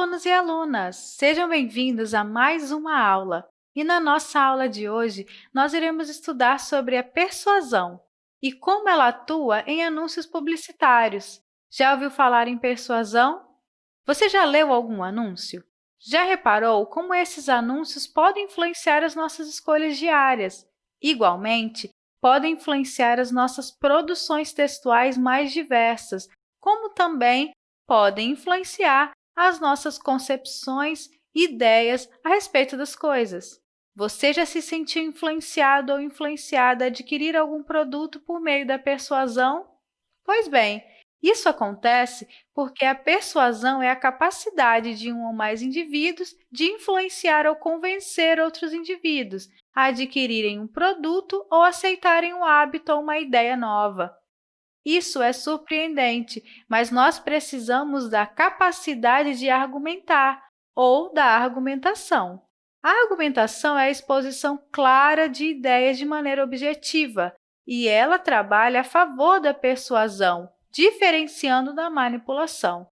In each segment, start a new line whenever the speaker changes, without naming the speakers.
alunos e alunas! Sejam bem-vindos a mais uma aula. E na nossa aula de hoje, nós iremos estudar sobre a persuasão e como ela atua em anúncios publicitários. Já ouviu falar em persuasão? Você já leu algum anúncio? Já reparou como esses anúncios podem influenciar as nossas escolhas diárias? Igualmente, podem influenciar as nossas produções textuais mais diversas, como também podem influenciar as nossas concepções e ideias a respeito das coisas. Você já se sentiu influenciado ou influenciada a adquirir algum produto por meio da persuasão? Pois bem, isso acontece porque a persuasão é a capacidade de um ou mais indivíduos de influenciar ou convencer outros indivíduos a adquirirem um produto ou aceitarem um hábito ou uma ideia nova. Isso é surpreendente, mas nós precisamos da capacidade de argumentar ou da argumentação. A argumentação é a exposição clara de ideias de maneira objetiva, e ela trabalha a favor da persuasão, diferenciando da manipulação.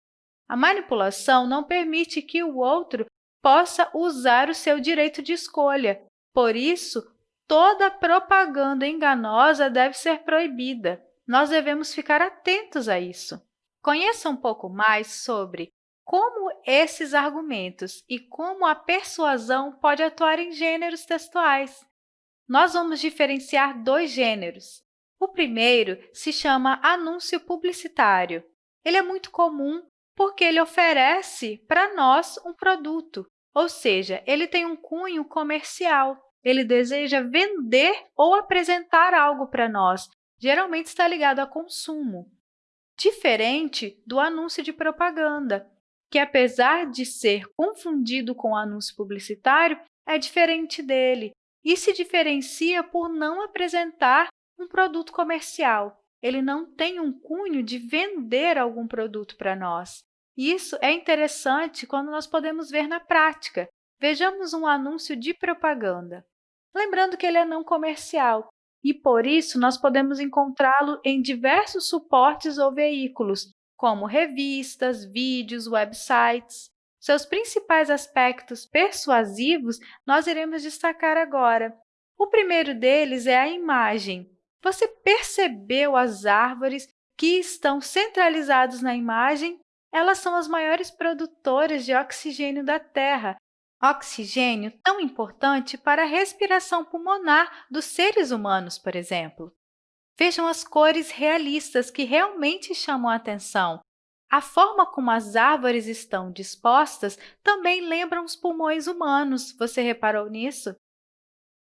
A manipulação não permite que o outro possa usar o seu direito de escolha. Por isso, toda propaganda enganosa deve ser proibida. Nós devemos ficar atentos a isso. Conheça um pouco mais sobre como esses argumentos e como a persuasão pode atuar em gêneros textuais. Nós vamos diferenciar dois gêneros, o primeiro se chama anúncio publicitário. Ele é muito comum porque ele oferece para nós um produto, ou seja, ele tem um cunho comercial. Ele deseja vender ou apresentar algo para nós, geralmente está ligado a consumo. Diferente do anúncio de propaganda, que, apesar de ser confundido com o anúncio publicitário, é diferente dele e se diferencia por não apresentar um produto comercial. Ele não tem um cunho de vender algum produto para nós. Isso é interessante quando nós podemos ver na prática. Vejamos um anúncio de propaganda. Lembrando que ele é não comercial e, por isso, nós podemos encontrá-lo em diversos suportes ou veículos, como revistas, vídeos, websites. Seus principais aspectos persuasivos nós iremos destacar agora. O primeiro deles é a imagem. Você percebeu as árvores que estão centralizadas na imagem? Elas são as maiores produtoras de oxigênio da Terra, oxigênio tão importante para a respiração pulmonar dos seres humanos, por exemplo. Vejam as cores realistas que realmente chamam a atenção. A forma como as árvores estão dispostas também lembra os pulmões humanos. Você reparou nisso?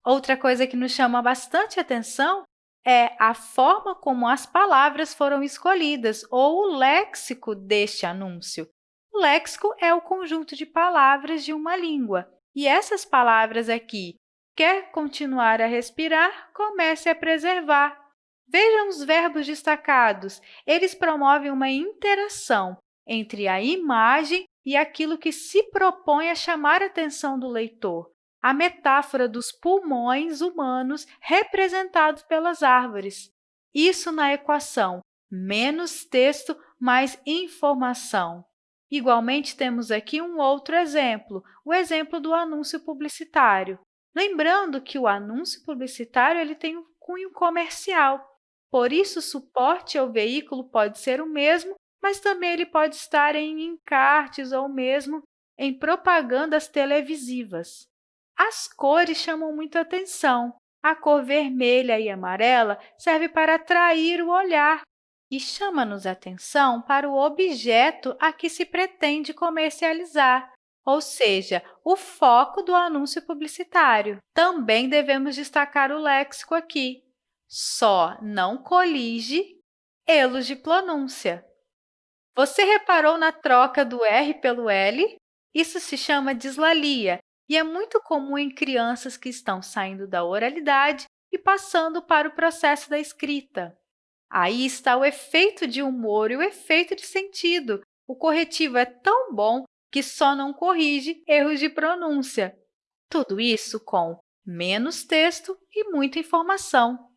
Outra coisa que nos chama bastante atenção é a forma como as palavras foram escolhidas ou o léxico deste anúncio. Léxico é o conjunto de palavras de uma língua. E essas palavras aqui, quer continuar a respirar, comece a preservar. Vejam os verbos destacados. Eles promovem uma interação entre a imagem e aquilo que se propõe a chamar a atenção do leitor a metáfora dos pulmões humanos representados pelas árvores. Isso na equação menos texto mais informação. Igualmente, temos aqui um outro exemplo, o exemplo do anúncio publicitário. Lembrando que o anúncio publicitário ele tem um cunho comercial, por isso o suporte ao veículo pode ser o mesmo, mas também ele pode estar em encartes ou mesmo em propagandas televisivas. As cores chamam muito atenção. A cor vermelha e amarela serve para atrair o olhar e chama-nos atenção para o objeto a que se pretende comercializar, ou seja, o foco do anúncio publicitário. Também devemos destacar o léxico aqui. Só não colige elos de pronúncia. Você reparou na troca do R pelo L? Isso se chama dislalia e é muito comum em crianças que estão saindo da oralidade e passando para o processo da escrita. Aí está o efeito de humor e o efeito de sentido. O corretivo é tão bom que só não corrige erros de pronúncia. Tudo isso com menos texto e muita informação.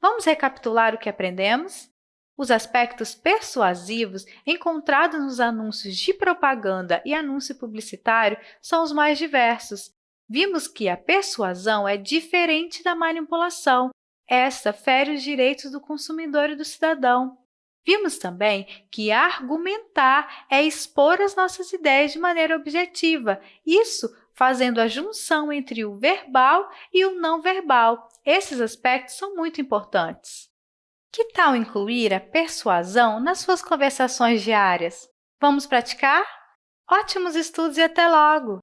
Vamos recapitular o que aprendemos? Os aspectos persuasivos encontrados nos anúncios de propaganda e anúncio publicitário são os mais diversos. Vimos que a persuasão é diferente da manipulação. Esta fere os direitos do consumidor e do cidadão. Vimos também que argumentar é expor as nossas ideias de maneira objetiva, isso fazendo a junção entre o verbal e o não verbal. Esses aspectos são muito importantes. Que tal incluir a persuasão nas suas conversações diárias? Vamos praticar? Ótimos estudos e até logo!